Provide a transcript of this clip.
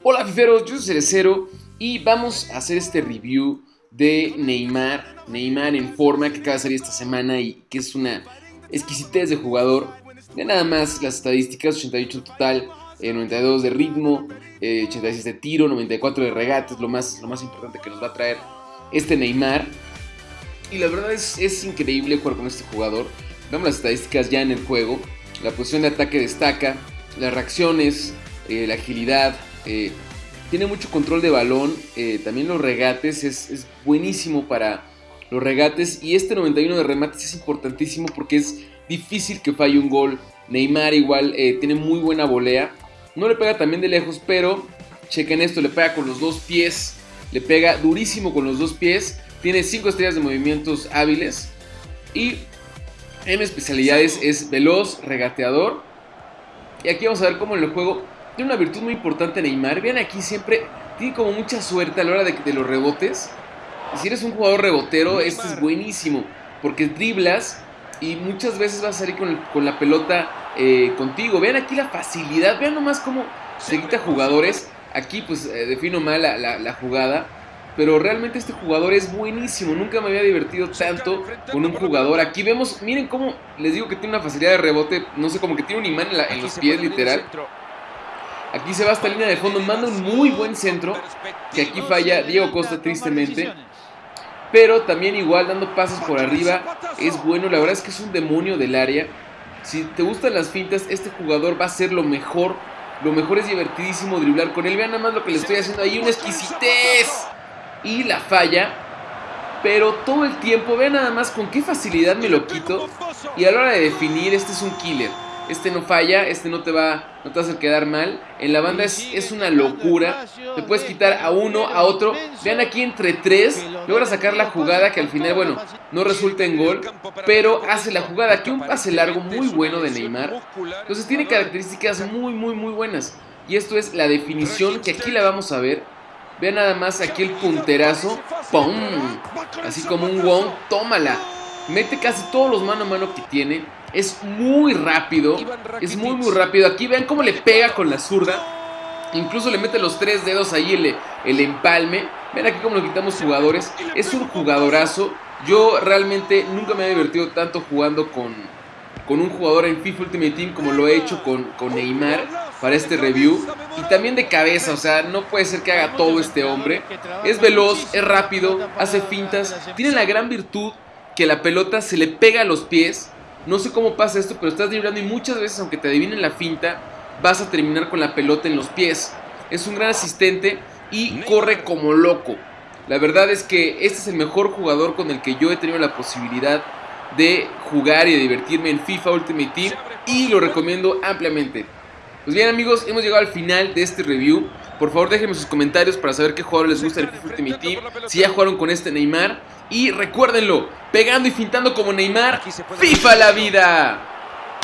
Hola fiferos, yo soy Cerecero y vamos a hacer este review de Neymar, Neymar en forma que acaba de salir esta semana y que es una exquisitez de jugador. De nada más las estadísticas, 88 en total, 92 eh, de ritmo, 86 eh, de tiro, 94 de regate, es lo más, lo más importante que nos va a traer este Neymar. Y la verdad es, es increíble jugar con este jugador. Vemos las estadísticas ya en el juego. La posición de ataque destaca, las reacciones, eh, la agilidad, eh, tiene mucho control de balón, eh, también los regates, es, buenísimo para los regates y este 91 de remates es importantísimo porque es difícil que falle un gol. Neymar igual tiene muy buena volea, no le pega también de lejos, pero chequen esto, le pega con los dos pies, le pega durísimo con los dos pies, tiene 5 estrellas de movimientos hábiles y en especialidades es veloz, regateador. Y aquí vamos a ver cómo en el juego tiene una virtud muy importante Neymar. Vean aquí siempre, tiene como mucha suerte a la hora de, los rebotes. Si eres un jugador rebotero, este es buenísimo. Porque driblas y muchas veces vas a salir con, la pelota eh, contigo. Vean aquí la facilidad, vean nomás cómo se quita jugadores. Aquí pues eh, defino mal la, jugada. Pero realmente este jugador es buenísimo. Nunca me había divertido tanto con un jugador. Aquí vemos, miren cómo les digo que tiene una facilidad de rebote. No sé, como que tiene un imán en, en los pies literal. Aquí se va esta línea de fondo, manda un muy buen centro, que aquí falla Diego Costa tristemente. Pero también igual dando pasos por arriba es bueno, la verdad es que es un demonio del área. Si te gustan las fintas, este jugador va a ser lo mejor. Lo mejor es divertidísimo driblar con él. Vean nada más lo que le estoy haciendo ahí, una exquisitez. Y la falla. Pero todo el tiempo, vean nada más con qué facilidad me lo quito. Y a la hora de definir, este es un killer este no falla, este no te va, no te va a quedar mal. En la banda es, es una locura. Te puedes quitar a uno, a otro. Vean aquí entre tres, logra sacar la jugada que al final, bueno, no resulta en gol, pero hace la jugada. Aquí un pase largo muy bueno de Neymar. Entonces tiene características muy, muy, muy buenas. Y esto es la definición que aquí la vamos a ver. Vean nada más aquí el punterazo. ¡Pum! Así como un Wong. ¡Tómala! Mete casi todos los mano a mano que tiene. Es muy rápido. Es muy, muy rápido. Aquí vean cómo le pega con la zurda. Incluso le mete los tres dedos ahí el, el empalme. Ven aquí cómo lo quitamos jugadores. Es un jugadorazo. Yo realmente nunca me he divertido tanto jugando con, con un jugador en FIFA Ultimate Team como lo he hecho con, con Neymar para este review. Y también de cabeza, o sea, no puede ser que haga todo este hombre. Es veloz, es rápido, hace fintas. Tiene la gran virtud que la pelota se le pega a los pies. No sé cómo pasa esto, pero estás driblando y muchas veces, aunque te adivinen la finta, vas a terminar con la pelota en los pies. Es un gran asistente y corre como loco. La verdad es que este es el mejor jugador con el que yo he tenido la posibilidad de jugar y de divertirme en FIFA Ultimate Team y lo recomiendo ampliamente. Pues bien amigos, hemos llegado al final de este review. Por favor déjenme sus comentarios para saber qué jugador les gusta el FIFA Ultimate Team, si ya jugaron con este Neymar y recuérdenlo, pegando y fintando como Neymar, FIFA la vida.